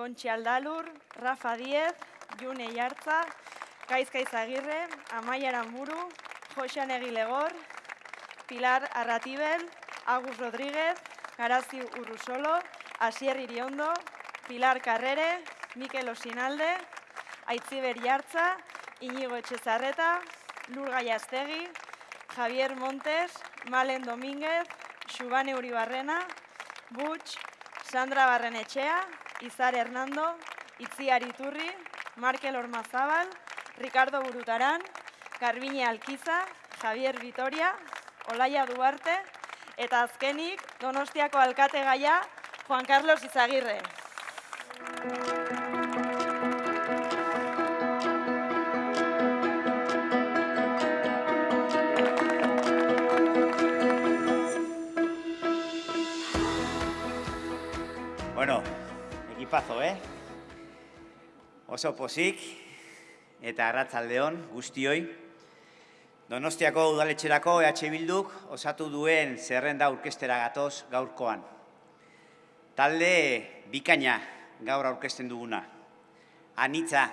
Kontxi Aldalur, Rafa Diez, June Iartza, Kaizkaiz Agirre, Amaia Aramburu, Josean Egilegor, Pilar Arratibel, Agus Rodríguez, Garazi Urrusolo, Asier Iriondo, Pilar Carrere, Mikel Osinalde, Aitziber Jartza, Inigo Etxezarreta, Lur Gaiastegi, Javier Montes, Malen Domínguez, Xubane Uribarrena, Butx, Sandra Barrenetxea, Izar Hernando, Itziar Iturri, Markel Ormazabal, Ricardo Burutaran, Garbine Alkiza, Javier Vitoria, Olaia Duarte, eta azkenik Donostiako alkate Juan Carlos Izagirre. Bueno, ekipazo, eh? Oso pozik eta arratzaldeon guztioi. Donostiako udaletxerako EH Bilduk osatu duen zerrenda aurkestera gatoz gaurkoan. Talde bikaina gaur aurkesten duguna. Anitza,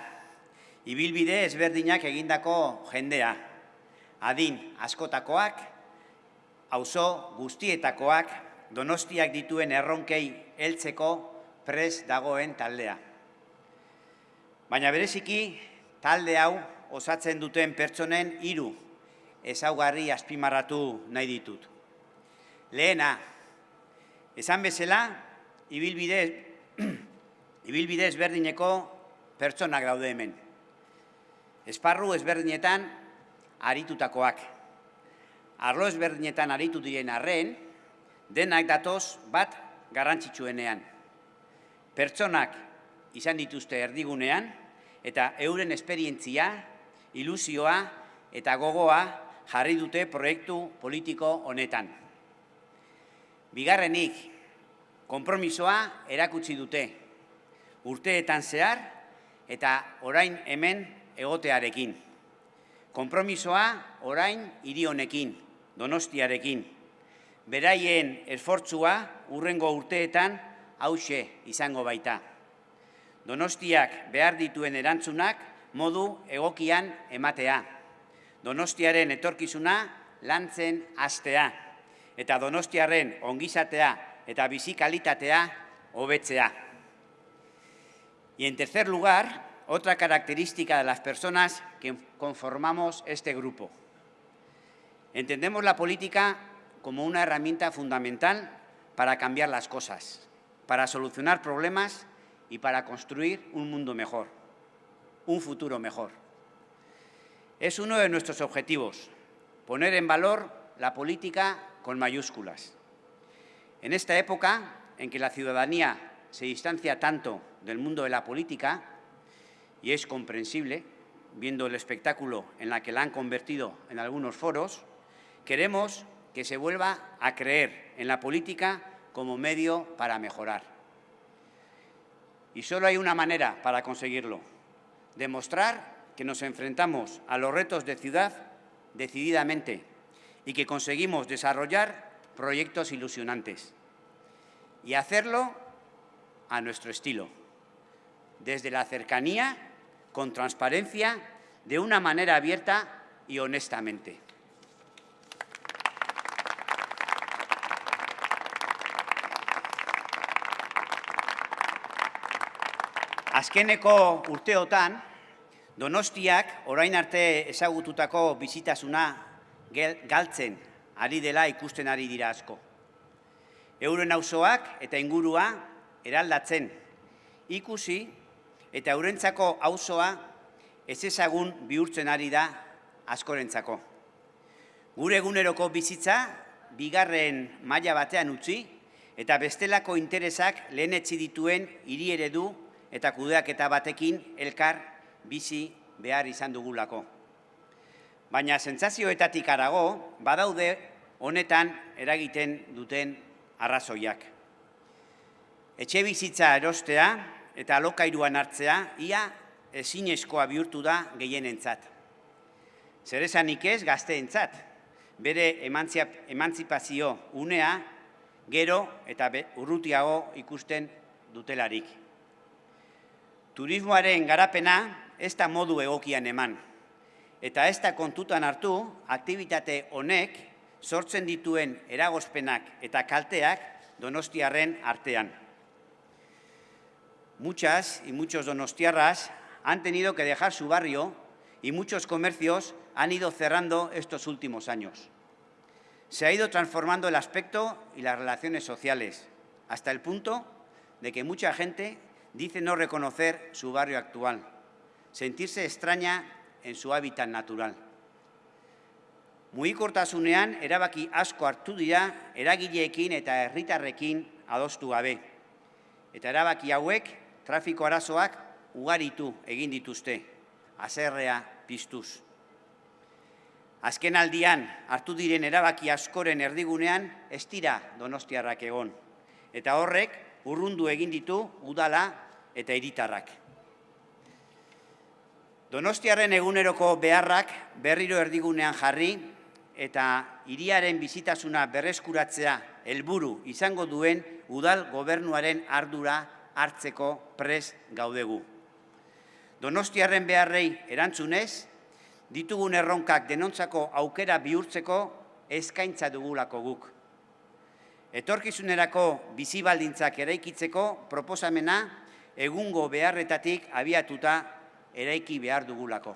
ibilbide ezberdinak egindako jendea. Adin askotakoak, auzo guztietakoak, donostiak dituen erronkei heltzeko pres dagoen taldea. Baina bereziki, talde hau osatzen duten pertsonen hiru ezaugarri azpimarratu nahi ditut. Lehena, esan bezala, ibilbide, ibilbide ezberdineko pertsonak daude hemen. Esparru ezberdinetan aritutakoak. Arlo ezberdinetan aritu diren arren, denak datoz bat garrantzitsuenean. Pertsonak izan dituzte erdigunean, eta euren esperientzia, ilusioa eta gogoa jarri dute proiektu politiko honetan. Bigarrenik, konpromisoa erakutsi dute, urteetan zehar eta orain hemen egotearekin. Konpromisoa orain hiri honekin, donostiarekin. Beraien esfortzua urrengo urteetan hause izango baita. Donostiak behar dituen erantzunak modu egokian ematea. Donostiaren etorkizuna lantzen hastea. Eta donostiaren ongizatea eta bizikalitatea hobetzea. Y en tercer lugar, otra característica de las personas que conformamos este grupo. Entendemos la política como una herramienta fundamental para cambiar las cosas, para solucionar problemas y para construir un mundo mejor, un futuro mejor. Es uno de nuestros objetivos, poner en valor la política con mayúsculas. En esta época en que la ciudadanía se distancia tanto del mundo de la política, y es comprensible, viendo el espectáculo en la que la han convertido en algunos foros, queremos que se vuelva a creer en la política como medio para mejorar. Y solo hay una manera para conseguirlo, demostrar que nos enfrentamos a los retos de ciudad decididamente y que conseguimos desarrollar proyectos ilusionantes. Y hacerlo a nuestro estilo, desde la cercanía, con transparencia, de una manera abierta y honestamente. Azkeneko urteotan, Donostiak orain arte ezagututako bizitasuna galtzen ari dela ikusten ari dira asko. Euren auzoak eta ingurua eraldatzen ikusi eta eurentzako auzoa ez ezagun bihurtzen ari da askorentzako. Gure eguneroko bizitza bigarren maila batean utzi eta bestelako interesak lehenetzi dituen hiri eredu eta kudeaketa batekin elkar bizi behar izan dugulako. Baina sentsazioetatik arago, badaude honetan eragiten duten arrazoiak. Etxe bizitza erostea eta alokairuan hartzea, ia ezinezkoa bihurtu da gehienentzat. Zer esanik ez gazteentzat, bere emantzipazio unea gero eta urrutiago ikusten dutelarik. Turismoaren garapena ez da modu egokian eman, eta ez da kontutan hartu aktivitate honek sortzen dituen eragozpenak eta kalteak donostiarren artean. Muchas y muchos donostiarras han tenido que dejar su barrio y muchos comercios han ido cerrando estos últimos años. Se ha ido transformando el aspecto y las relaciones sociales, hasta el punto de que mucha gente dice no reconocer su barrio actual, sentirse extraña en su hábitat natural. Mugikortasunean erabaki asko hartu dira eragileekin eta herritarrekin adostu gabe. Eta erabaki hauek trafiko arazoak ugaritu egin dituzte, azerrea piztuz. Azken aldian hartu diren erabaki askoren erdigunean ez dira donostiarrak egon. Eta horrek urrundu egin ditu udala eta hiritarrak. Donostiarren eguneroko beharrak berriro erdigunean jarri eta hiriaren bizitasuna berreskuratzea helburu izango duen udal gobernuaren ardura hartzeko pres gaudegu. Donostiarren beharrei erantzunez, ditugun erronkak denontzako aukera bihurtzeko eskaintza dugulako guk. Etorkizunerako bizi baldintzak eraikitzeko proposamena egungo beharretatik abiatuta eraiki behar dugulako.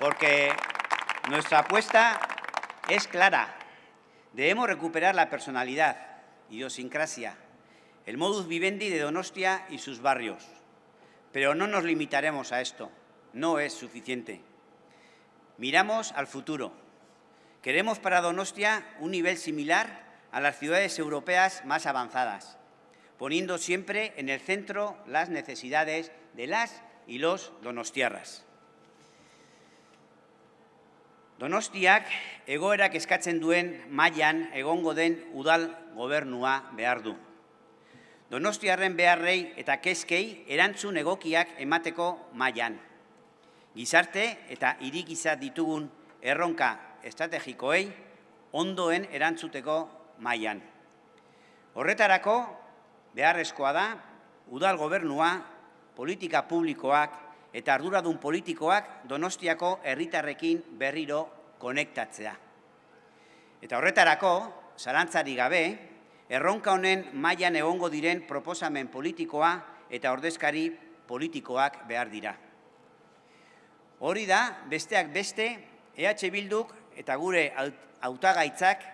Porque nuestra apuesta es clara. Debemos recuperar la personalidad, idiosincrasia, el modus vivendi de Donostia y sus barrios. Pero no nos limitaremos a esto, no es suficiente. Miramos al futuro. Queremos para Donostia un nivel similar a las ciudades europeas más avanzadas, poniendo siempre en el centro las necesidades de las y los donostiarras. Donostiak egoerak eskatzen duen mailan egongo den udal gobernua behar du. Donostiarren beharrei eta kezkei erantzun egokiak emateko mailan. Gizarte eta irikiza ditugun erronka estrategikoei ondoen erantzuteko mailan. Horretarako beharrezkoa da udal gobernua, politika publikoak eta arduradun politikoak Donostiako herritarrekin berriro konektatzea. Eta horretarako, zalantzari gabe, erronka honen mailan egongo diren proposamen politikoa eta ordezkari politikoak behar dira. Hori da, besteak beste, EH Bilduk eta gure hautagaitzak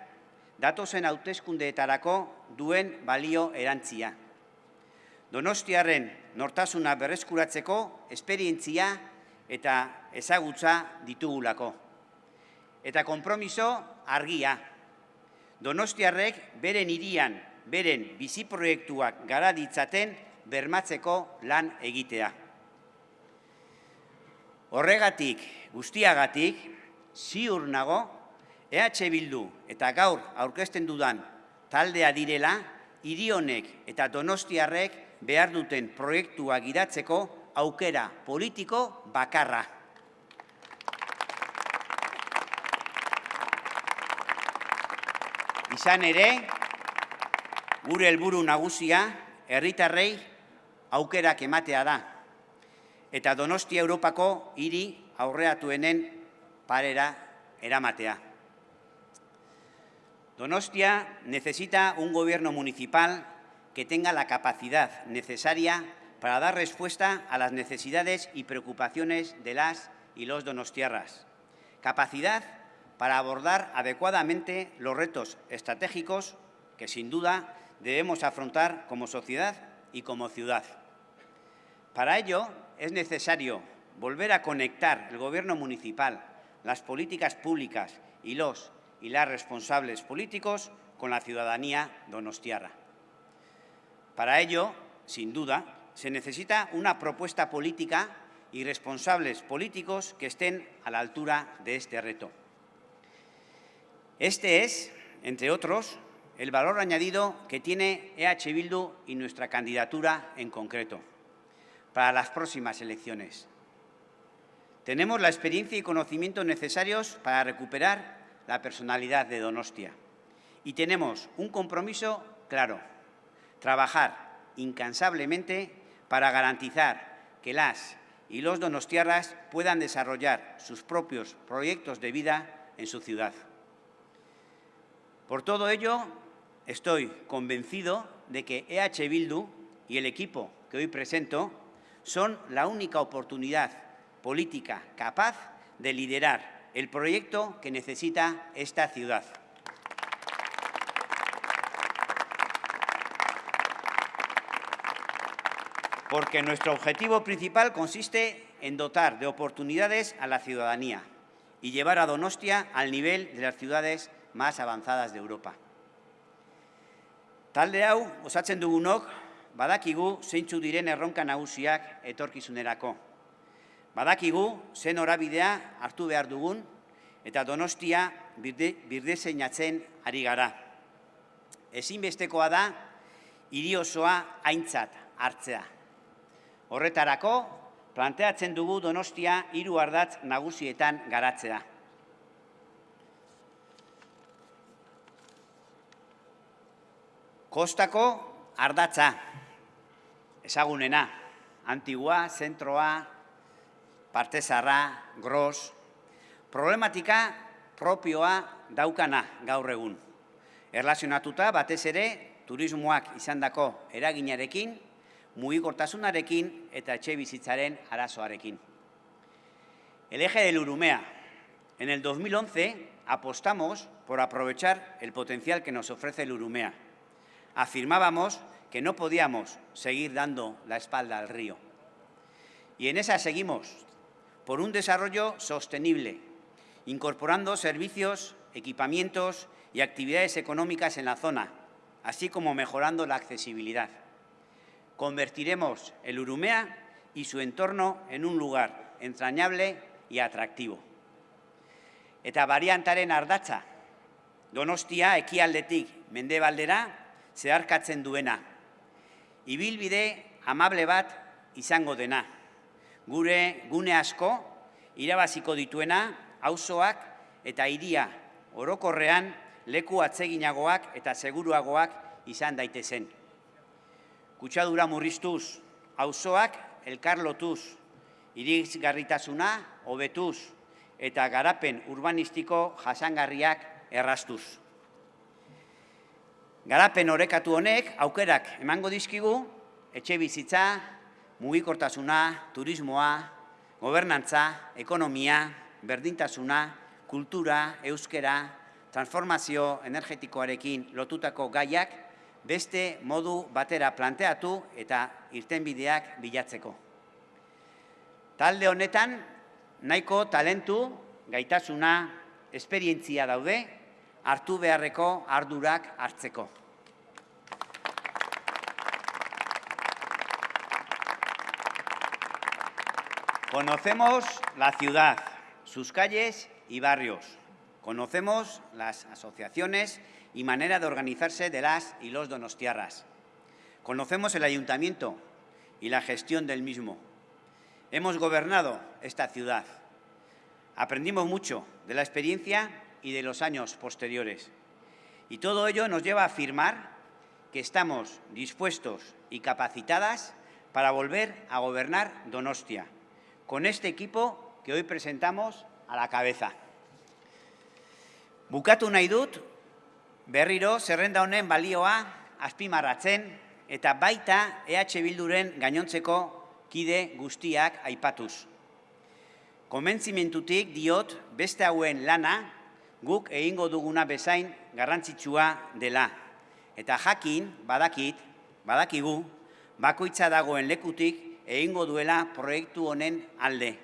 datozen hauteskundeetarako duen balio erantzia. Donostiarren nortasuna berreskuratzeko esperientzia eta ezagutza ditugulako. Eta konpromiso argia. Donostiarrek beren irian, beren biziproiektuak gara ditzaten bermatzeko lan egitea. Horregatik, guztiagatik, ziur nago, EH Bildu eta gaur aurkezten dudan taldea direla, irionek eta donostiarrek behar duten proiektua gidatzeko aukera politiko bakarra. Izan ere, gure helburu nagusia herritarrei aukerak ematea da eta Donostia Europako hiri aurreatuenen parera eramatea. Donostia necesita un gobierno municipal que tenga la capacidad necesaria para dar respuesta a las necesidades y preocupaciones de las y los donostiarras. Capacidad para abordar adecuadamente los retos estratégicos que, sin duda, debemos afrontar como sociedad y como ciudad. Para ello, es necesario volver a conectar el Gobierno municipal, las políticas públicas y los y las responsables políticos con la ciudadanía donostiarra. Para ello, sin duda, se necesita una propuesta política y responsables políticos que estén a la altura de este reto. Este es, entre otros, el valor añadido que tiene EH Bildu y nuestra candidatura en concreto para las próximas elecciones. Tenemos la experiencia y conocimientos necesarios para recuperar la personalidad de Donostia y tenemos un compromiso claro trabajar incansablemente para garantizar que las y los donostiarras puedan desarrollar sus propios proyectos de vida en su ciudad. Por todo ello, estoy convencido de que EH Bildu y el equipo que hoy presento son la única oportunidad política capaz de liderar el proyecto que necesita esta ciudad. Porque nuestro objetivo principal consiste en dotar de oportunidades a la ciudadanía y llevar a Donostia al nivel de las ciudades más avanzadas de Europa. Talde hau, osatzen dugunok, badakigu zeintzu diren erronka nagusiak etorkizunerako. Badakigu zen orabidea hartu behar dugun eta donostia birde, zeinatzen ari gara. Ezinbestekoa da, hiri osoa aintzat hartzea. Horretarako, planteatzen dugu donostia hiru ardatz nagusietan garatzea. Kostako ardatza, ezagunena, antigua, zentroa, partezarra, gros, problematika propioa daukana gaur egun. Erlazionatuta batez ere turismoak izandako eraginarekin, mugikortasunarekin eta etxe bizitzaren arazoarekin. El eje del Urumea. En el 2011 apostamos por aprovechar el potencial que nos ofrece el Urumea afirmábamos que no podíamos seguir dando la espalda al río. Y en esa seguimos, por un desarrollo sostenible, incorporando servicios, equipamientos y actividades económicas en la zona, así como mejorando la accesibilidad. Convertiremos el Urumea y su entorno en un lugar entrañable y atractivo. Eta variantaren ardatza, Donostia ekialdetik mendebaldera zeharkatzen duena. Ibilbide amable bat izango dena. Gure gune asko irabaziko dituena auzoak eta hiria orokorrean leku atseginagoak eta seguruagoak izan daitezen. Kutsadura murriztuz, auzoak elkarlotuz, irizgarritasuna hobetuz eta garapen urbanistiko jasangarriak errastuz. Garapen orekatu honek aukerak emango dizkigu etxe bizitza, mugikortasuna, turismoa, gobernantza, ekonomia, berdintasuna, kultura, euskera, transformazio energetikoarekin lotutako gaiak beste modu batera planteatu eta irtenbideak bilatzeko. Talde honetan nahiko talentu, gaitasuna, esperientzia daude, hartu beharreko ardurak hartzeko. Conocemos la ciudad, sus calles y barrios. Conocemos las asociaciones y manera de organizarse de las y los donostiarras. Conocemos el ayuntamiento y la gestión del mismo. Hemos gobernado esta ciudad. Aprendimos mucho de la experiencia y de los años posteriores. Y todo ello nos lleva a afirmar que estamos dispuestos y capacitadas para volver a gobernar Donostia, con este equipo que hoy presentamos a la cabeza. Bukatu nahi dut, berriro zerrenda honen balioa azpimarratzen eta baita EH Bilduren gainontzeko kide guztiak aipatuz. Komentzimentutik diot beste hauen lana guk egingo duguna bezain garrantzitsua dela. Eta jakin, badakit, badakigu, bakoitza dagoen lekutik egingo duela proiektu honen alde.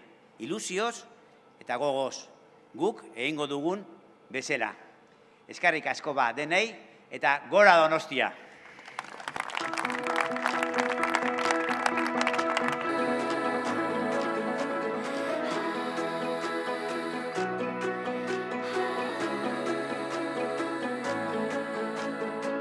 Ilusioz eta gogoz, guk egingo dugun bezala. Eskarrik asko ba denei eta gora donostia.